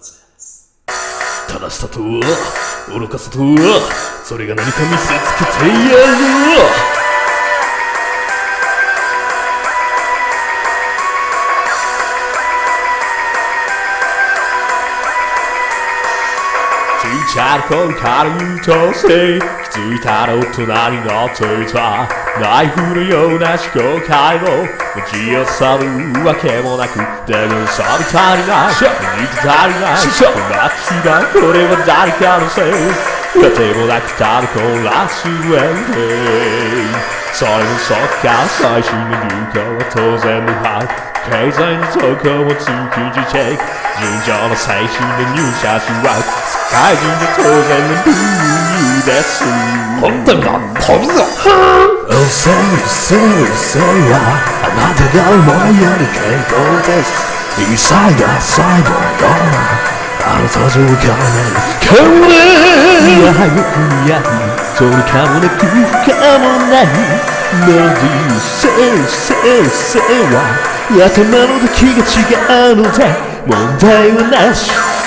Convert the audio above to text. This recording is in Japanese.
正しさとは愚かさとはそれが何か見せつけてやる。ちっちゃな頃から優等生気づいたら大人になっていたナイフのような思考回路持ち寄さるわけもなくだがさび足りない。似て足りない。こんな違うこれは誰かのせい。当てもなくただ混乱するエンディングそれもそっか最新の流行は当然のはず経済の動向も通勤時チェック尋常の最新の入社種は世界中で当然のルールです。本当だ飛ぶぞうせいせいせいはあなたが思うより健康です異彩が最後のあなたと浮かないかもねいや早くやそれかもなく不可もないメロディーせいせいせいは頭の時が違うので問題はなし。